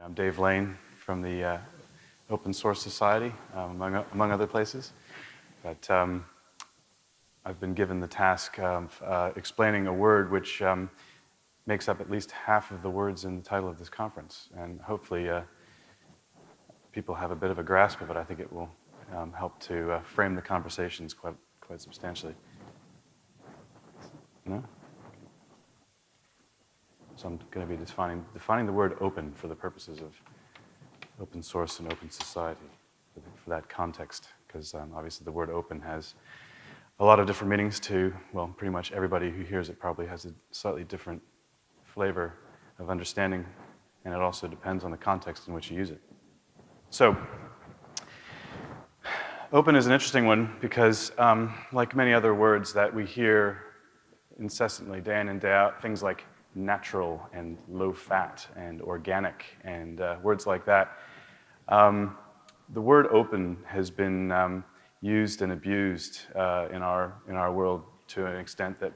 I'm Dave Lane from the uh, Open Source Society, um, among, among other places. But um, I've been given the task of uh, explaining a word which um, makes up at least half of the words in the title of this conference. And hopefully uh, people have a bit of a grasp of it. I think it will um, help to uh, frame the conversations quite, quite substantially. No? So I'm going to be defining, defining the word open for the purposes of open source and open society for, that context, because um, obviously the word open has a lot of different meanings to, well, pretty much everybody who hears it probably has a slightly different flavor of understanding, and it also depends on the context in which you use it. So, open is an interesting one because, um, like many other words that we hear incessantly, day in and day out, things like natural and low fat and organic and uh, words like that. Um, the word open has been um, used and abused uh, in, our, in our world to an extent that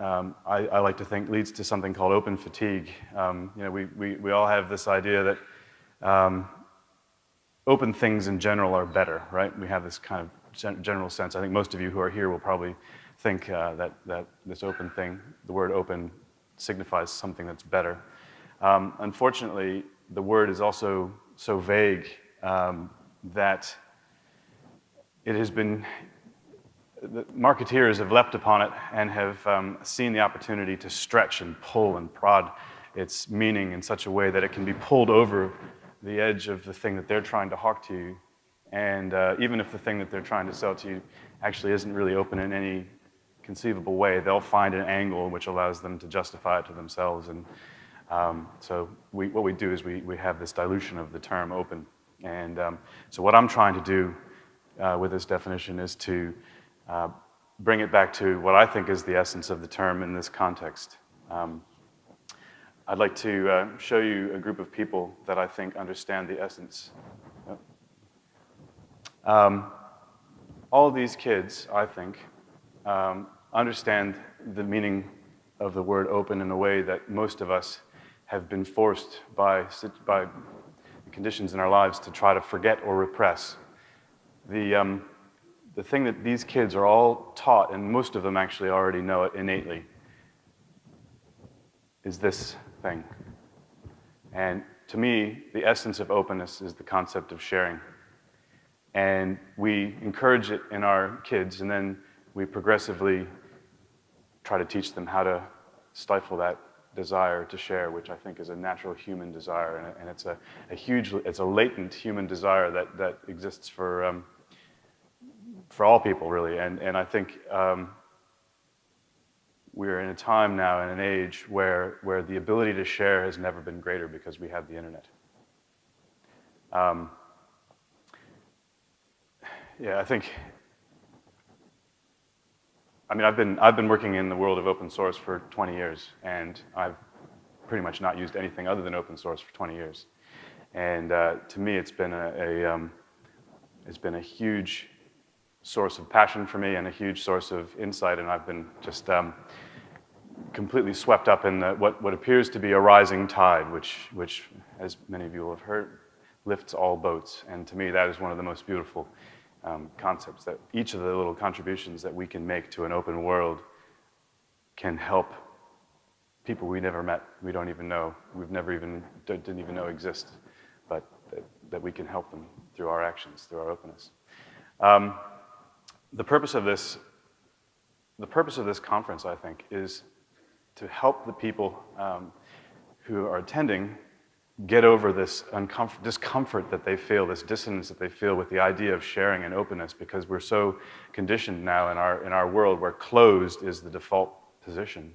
um, I, I, like to think leads to something called open fatigue. Um, you know, we, we, we all have this idea that um, open things in general are better, right? We have this kind of gen general sense. I think most of you who are here will probably think uh, that, that this open thing, the word open signifies something that's better. Um, unfortunately, the word is also so vague um, that it has been, the marketeers have leapt upon it and have um, seen the opportunity to stretch and pull and prod its meaning in such a way that it can be pulled over the edge of the thing that they're trying to hawk to you. And uh, even if the thing that they're trying to sell to you actually isn't really open in any conceivable way, they'll find an angle which allows them to justify it to themselves. And um, so we, what we do is we, we have this dilution of the term open. And um, so what I'm trying to do uh, with this definition is to uh, bring it back to what I think is the essence of the term in this context. Um, I'd like to uh, show you a group of people that I think understand the essence. Um, all these kids, I think, um, understand the meaning of the word open in a way that most of us have been forced by, by conditions in our lives to try to forget or repress. The, um, the thing that these kids are all taught, and most of them actually already know it innately, is this thing. And to me, the essence of openness is the concept of sharing. And we encourage it in our kids, and then we progressively try to teach them how to stifle that desire to share, which I think is a natural human desire, and, and it's a, a, huge, it's a latent human desire that, that exists for, um, for all people, really. And, and I think um, we're in a time now, in an age, where, where the ability to share has never been greater because we have the internet. Um, yeah, I think I mean, I've been, I've been working in the world of open source for 20 years, and I've pretty much not used anything other than open source for 20 years. And uh, to me, it's been a, a um, it's been a huge source of passion for me and a huge source of insight, and I've been just um, completely swept up in the, what, what appears to be a rising tide, which, which, as many of you will have heard, lifts all boats. And to me, that is one of the most beautiful um, concepts that each of the little contributions that we can make to an open world can help people we never met, we don't even know, we've never even, didn't even know exist, but that, that we can help them through our actions, through our openness. Um, the purpose of this, the purpose of this conference, I think, is to help the people um, who are attending get over this discomfort that they feel, this dissonance that they feel with the idea of sharing and openness because we're so conditioned now in our, in our world where closed is the default position,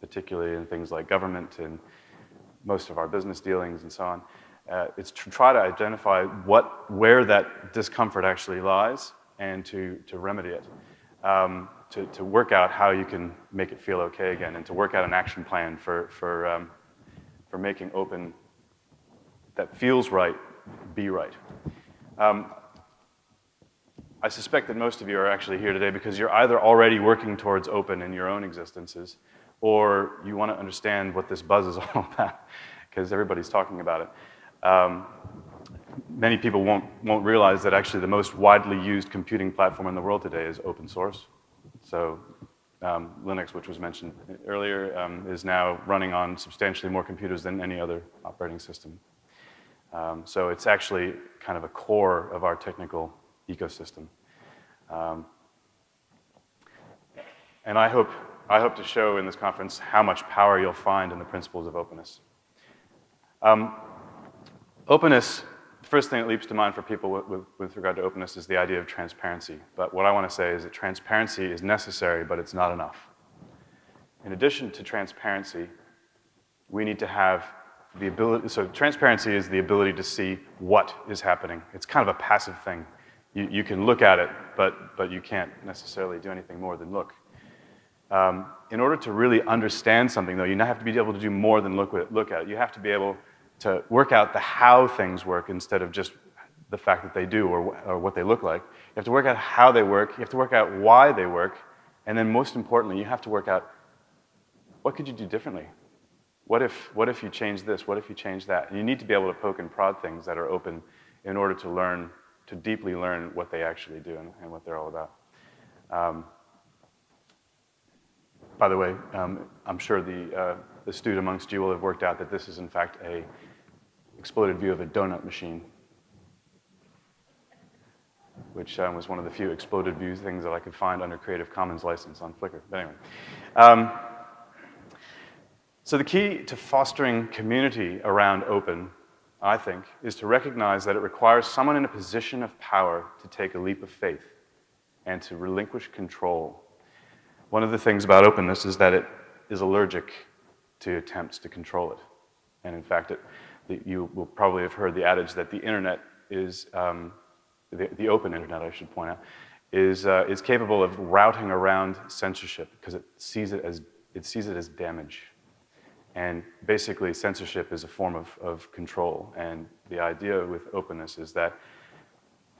particularly in things like government and most of our business dealings and so on. Uh, it's to try to identify what, where that discomfort actually lies and to, to remedy it. Um, to, to work out how you can make it feel okay again and to work out an action plan for, for, um, for making open that feels right be right. Um, I suspect that most of you are actually here today because you're either already working towards open in your own existences or you want to understand what this buzz is all about. because everybody's talking about it. Um, many people won't, won't realize that actually the most widely used computing platform in the world today is open source. So um, Linux, which was mentioned earlier, um, is now running on substantially more computers than any other operating system. Um, so it's actually kind of a core of our technical ecosystem. Um, and I hope, I hope to show in this conference how much power you'll find in the principles of openness. Um, openness the first thing that leaps to mind for people with, with, with, regard to openness is the idea of transparency. But what I want to say is that transparency is necessary, but it's not enough. In addition to transparency, we need to have the ability, so transparency is the ability to see what is happening. It's kind of a passive thing. You, you can look at it, but, but you can't necessarily do anything more than look. Um, in order to really understand something, though, you now have to be able to do more than look, look at it. You have to be able to work out the how things work instead of just the fact that they do or, or what they look like. You have to work out how they work. You have to work out why they work. And then most importantly, you have to work out what could you do differently? What if, what if you change this? What if you change that? And you need to be able to poke and prod things that are open in order to learn, to deeply learn what they actually do and, and what they're all about. Um, by the way, um, I'm sure the uh, astute amongst you will have worked out that this is in fact a exploded view of a donut machine, which um, was one of the few exploded view things that I could find under Creative Commons license on Flickr. But anyway. So the key to fostering community around open, I think, is to recognize that it requires someone in a position of power to take a leap of faith and to relinquish control. One of the things about openness is that it is allergic to attempts to control it. And in fact, it, you will probably have heard the adage that the internet is, um, the, the, open internet, I should point out, is, uh, is capable of routing around censorship because it sees it as, it sees it as damage. And basically, censorship is a form of, of control. And the idea with openness is that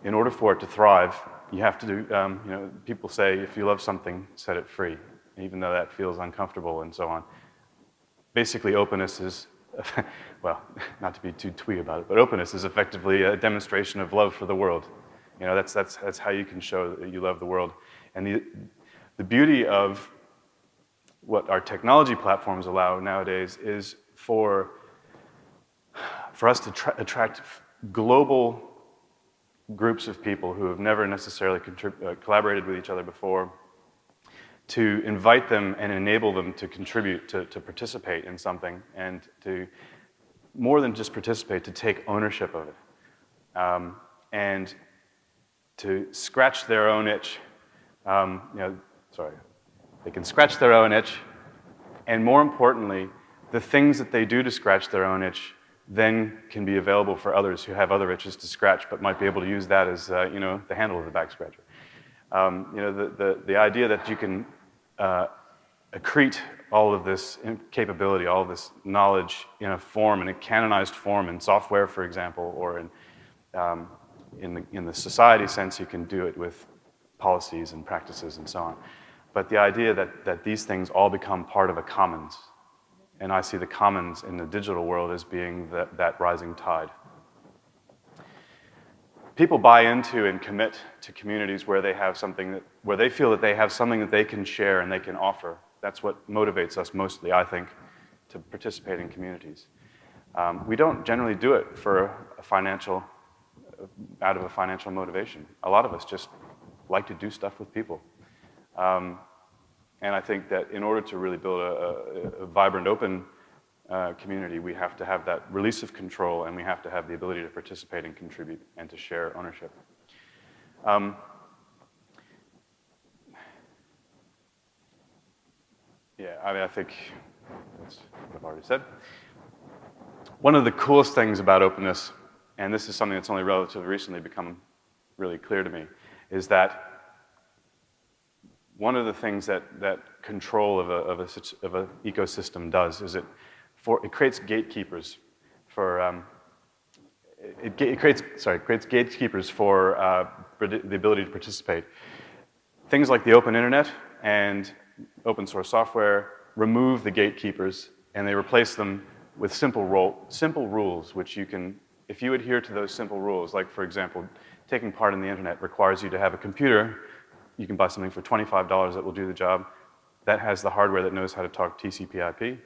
in order for it to thrive, you have to do, um, you know, people say if you love something, set it free, even though that feels uncomfortable and so on basically openness is, well, not to be too twee about it, but openness is effectively a demonstration of love for the world. You know, that's, that's, that's how you can show that you love the world. And the, the beauty of what our technology platforms allow nowadays is for, for us to attract global groups of people who have never necessarily uh, collaborated with each other before, to invite them and enable them to contribute, to, to participate in something, and to, more than just participate, to take ownership of it. Um, and to scratch their own itch. Um, you know, sorry. They can scratch their own itch, and more importantly, the things that they do to scratch their own itch then can be available for others who have other itches to scratch, but might be able to use that as, uh, you know, the handle of the back scratcher. Um, you know, the, the, the, idea that you can uh, accrete all of this capability, all of this knowledge in a form, in a canonized form in software, for example, or in, um, in, the, in the society sense, you can do it with policies and practices and so on. But the idea that, that these things all become part of a commons, and I see the commons in the digital world as being that, that rising tide people buy into and commit to communities where they have something that, where they feel that they have something that they can share and they can offer. That's what motivates us mostly, I think, to participate in communities. Um, we don't generally do it for a financial, out of a financial motivation. A lot of us just like to do stuff with people. Um, and I think that in order to really build a, a, a vibrant, open uh, community, we have to have that release of control and we have to have the ability to participate and contribute and to share ownership. Um, yeah, I mean, I think that's what I've already said. One of the coolest things about openness, and this is something that's only relatively recently become really clear to me, is that one of the things that, that control of an of a, of a ecosystem does is it for, it creates gatekeepers for, um, it, it, creates, sorry, it creates gatekeepers for uh, the ability to participate. Things like the open internet and open source software remove the gatekeepers and they replace them with simple, role, simple rules, which you can, if you adhere to those simple rules, like for example, taking part in the internet requires you to have a computer. You can buy something for $25 that will do the job. That has the hardware that knows how to talk TCP IP.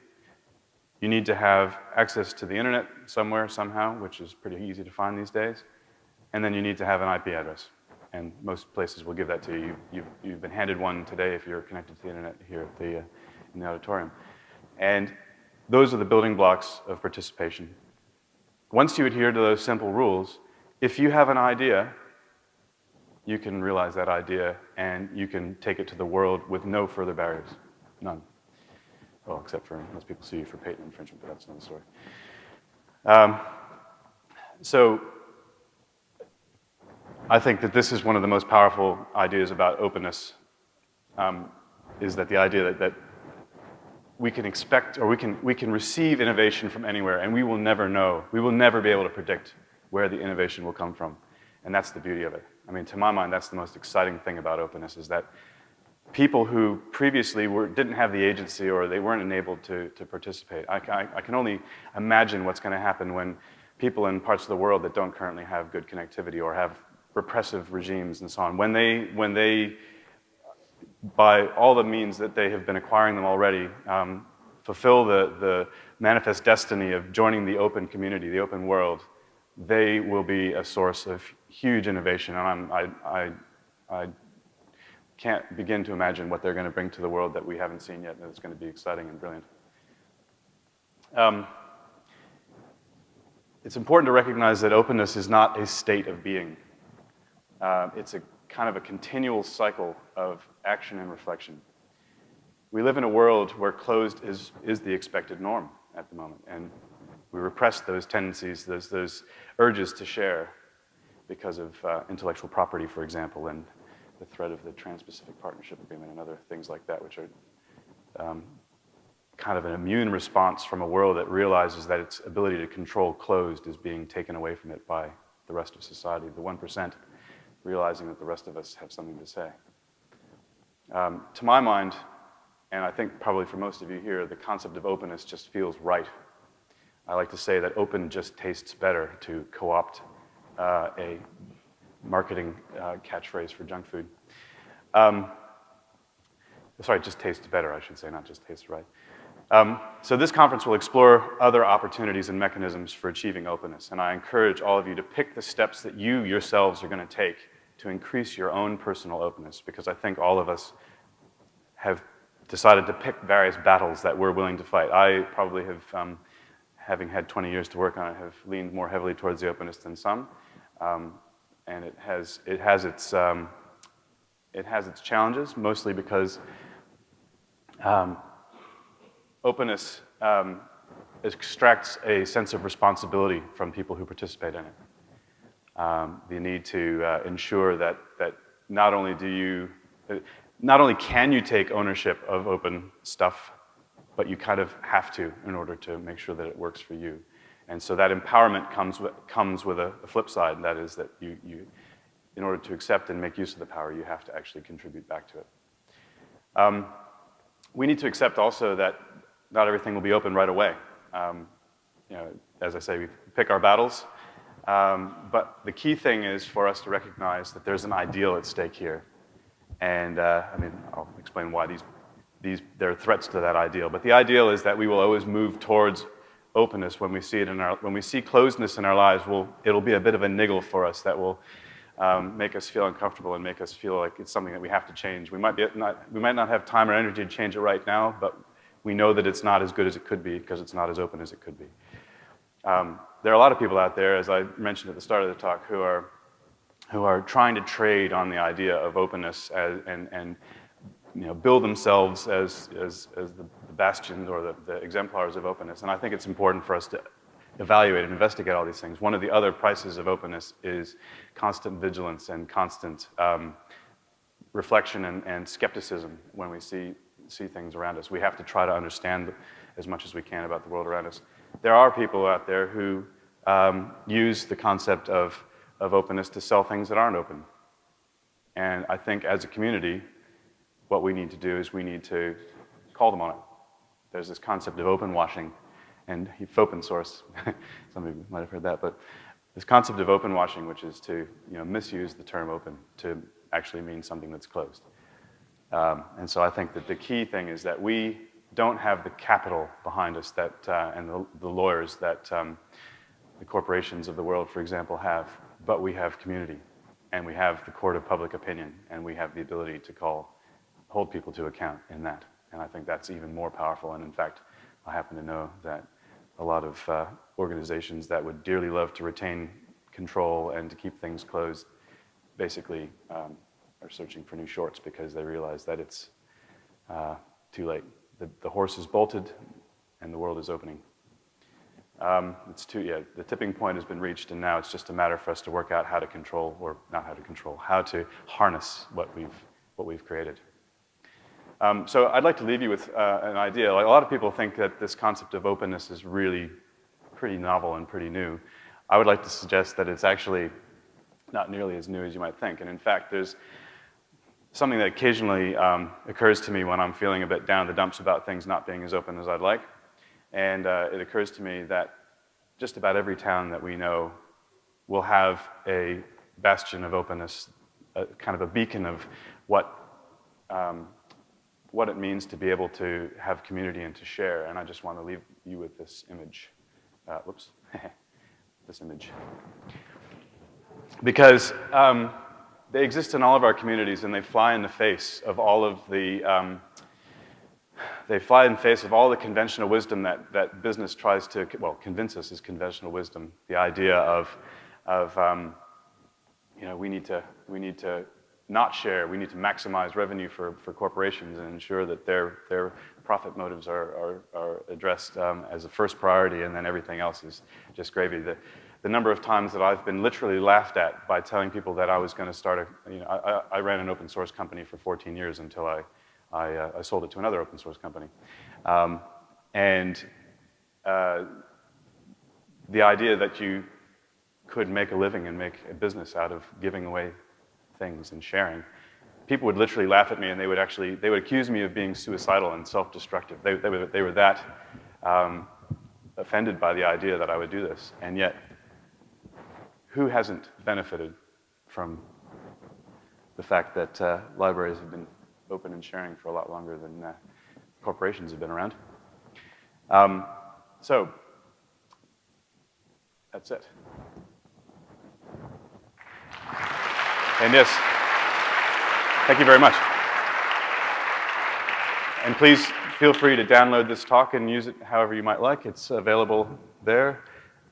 You need to have access to the internet somewhere, somehow, which is pretty easy to find these days. And then you need to have an IP address. And most places will give that to you. You've, you've been handed one today if you're connected to the internet here at the, uh, in the auditorium. And those are the building blocks of participation. Once you adhere to those simple rules, if you have an idea, you can realize that idea and you can take it to the world with no further barriers, none. Well, except for most people sue you for patent infringement, but that's another story. Um, so I think that this is one of the most powerful ideas about openness, um, is that the idea that, that we can expect or we can, we can receive innovation from anywhere and we will never know, we will never be able to predict where the innovation will come from. And that's the beauty of it. I mean, to my mind, that's the most exciting thing about openness is that people who previously were, didn't have the agency or they weren't enabled to, to participate. I, I, I can only imagine what's going to happen when people in parts of the world that don't currently have good connectivity or have repressive regimes and so on, when they, when they by all the means that they have been acquiring them already, um, fulfill the, the manifest destiny of joining the open community, the open world, they will be a source of huge innovation. And I'm, I, I, I can't begin to imagine what they're going to bring to the world that we haven't seen yet, and it's going to be exciting and brilliant. Um, it's important to recognize that openness is not a state of being. Uh, it's a kind of a continual cycle of action and reflection. We live in a world where closed is, is the expected norm at the moment, and we repress those tendencies, those, those urges to share because of uh, intellectual property, for example, and the threat of the Trans-Pacific Partnership Agreement and other things like that, which are um, kind of an immune response from a world that realizes that its ability to control closed is being taken away from it by the rest of society, the 1% realizing that the rest of us have something to say. Um, to my mind, and I think probably for most of you here, the concept of openness just feels right. I like to say that open just tastes better to co-opt uh, a marketing uh, catchphrase for junk food. Um, sorry, just tastes better, I should say, not just tastes right. Um, so this conference will explore other opportunities and mechanisms for achieving openness, and I encourage all of you to pick the steps that you yourselves are going to take to increase your own personal openness, because I think all of us have decided to pick various battles that we're willing to fight. I probably have, um, having had 20 years to work on it, have leaned more heavily towards the openness than some. Um, and it has, it has its, um, it has its challenges, mostly because um, openness um, extracts a sense of responsibility from people who participate in it. Um, the need to uh, ensure that, that not only do you, uh, not only can you take ownership of open stuff, but you kind of have to in order to make sure that it works for you. And so that empowerment comes with, comes with a, a flip side, and that is that you, you, in order to accept and make use of the power, you have to actually contribute back to it. Um, we need to accept also that not everything will be open right away. Um, you know, as I say, we pick our battles. Um, but the key thing is for us to recognize that there's an ideal at stake here. And uh, I mean, I'll explain why these, these, there are threats to that ideal. But the ideal is that we will always move towards openness when we see it in our, when we see closedness in our lives, we'll, it'll be a bit of a niggle for us that will um, make us feel uncomfortable and make us feel like it's something that we have to change. We might, be not, we might not have time or energy to change it right now, but we know that it's not as good as it could be because it's not as open as it could be. Um, there are a lot of people out there, as I mentioned at the start of the talk, who are, who are trying to trade on the idea of openness as, and, and you know, build themselves as, as, as the, the bastions or the, the exemplars of openness. And I think it's important for us to evaluate and investigate all these things. One of the other prices of openness is constant vigilance and constant um, reflection and, and, skepticism when we see, see things around us. We have to try to understand as much as we can about the world around us. There are people out there who um, use the concept of, of openness to sell things that aren't open. And I think as a community, what we need to do is we need to call them on it. There's this concept of open washing, and open source. Some of you might have heard that, but this concept of open washing, which is to you know, misuse the term open to actually mean something that's closed. Um, and so I think that the key thing is that we don't have the capital behind us that, uh, and the, the, lawyers that um, the corporations of the world, for example, have, but we have community, and we have the court of public opinion, and we have the ability to call, hold people to account in that. And I think that's even more powerful. And in fact, I happen to know that a lot of uh, organizations that would dearly love to retain control and to keep things closed basically um, are searching for new shorts because they realize that it's uh, too late. The, the horse is bolted and the world is opening. Um, it's too, yeah, the tipping point has been reached and now it's just a matter for us to work out how to control, or not how to control, how to harness what we've, what we've created. Um, so I'd like to leave you with uh, an idea. Like a lot of people think that this concept of openness is really pretty novel and pretty new. I would like to suggest that it's actually not nearly as new as you might think. And in fact, there's something that occasionally um, occurs to me when I'm feeling a bit down the dumps about things not being as open as I'd like. And uh, it occurs to me that just about every town that we know will have a bastion of openness, a, kind of a beacon of what, um, what it means to be able to have community and to share. And I just want to leave you with this image. Uh, whoops, this image. Because um, they exist in all of our communities and they fly in the face of all of the, um, they fly in the face of all the conventional wisdom that, that business tries to, well, convince us is conventional wisdom. The idea of, of um, you know, we need to, we need to not share, we need to maximize revenue for, for corporations and ensure that their, their profit motives are, are, are addressed um, as a first priority and then everything else is just gravy. The, the number of times that I've been literally laughed at by telling people that I was going to start a, you know, I, I, ran an open source company for 14 years until I, I, uh, I sold it to another open source company. Um, and uh, the idea that you could make a living and make a business out of giving away things and sharing, people would literally laugh at me and they would actually, they would accuse me of being suicidal and self-destructive. They, they, were, they were that um, offended by the idea that I would do this. And yet, who hasn't benefited from the fact that uh, libraries have been open and sharing for a lot longer than uh, corporations have been around? Um, so, that's it. And yes, thank you very much. And please feel free to download this talk and use it however you might like. It's available there.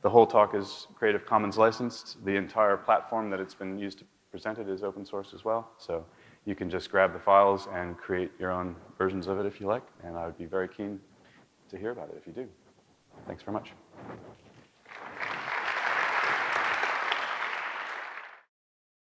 The whole talk is Creative Commons licensed. The entire platform that it's been used to present it is open source as well. So you can just grab the files and create your own versions of it if you like. And I would be very keen to hear about it if you do. Thanks very much.